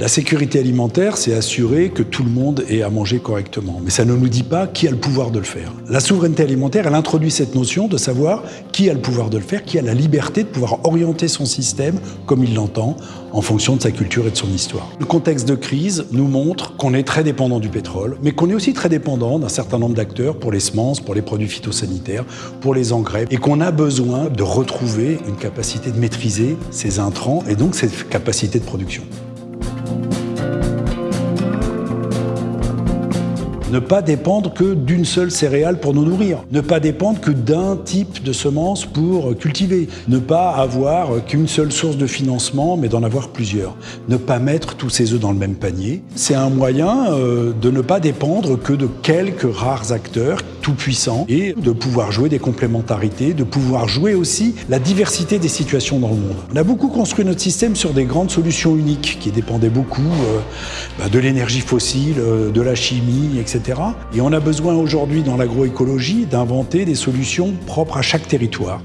La sécurité alimentaire, c'est assurer que tout le monde ait à manger correctement. Mais ça ne nous dit pas qui a le pouvoir de le faire. La souveraineté alimentaire, elle introduit cette notion de savoir qui a le pouvoir de le faire, qui a la liberté de pouvoir orienter son système comme il l'entend, en fonction de sa culture et de son histoire. Le contexte de crise nous montre qu'on est très dépendant du pétrole, mais qu'on est aussi très dépendant d'un certain nombre d'acteurs pour les semences, pour les produits phytosanitaires, pour les engrais, et qu'on a besoin de retrouver une capacité de maîtriser ces intrants et donc cette capacité de production. Ne pas dépendre que d'une seule céréale pour nous nourrir. Ne pas dépendre que d'un type de semence pour cultiver. Ne pas avoir qu'une seule source de financement, mais d'en avoir plusieurs. Ne pas mettre tous ses œufs dans le même panier. C'est un moyen euh, de ne pas dépendre que de quelques rares acteurs tout puissants et de pouvoir jouer des complémentarités, de pouvoir jouer aussi la diversité des situations dans le monde. On a beaucoup construit notre système sur des grandes solutions uniques qui dépendaient beaucoup euh, bah, de l'énergie fossile, euh, de la chimie, Et on a besoin aujourd'hui dans l'agroécologie d'inventer des solutions propres à chaque territoire.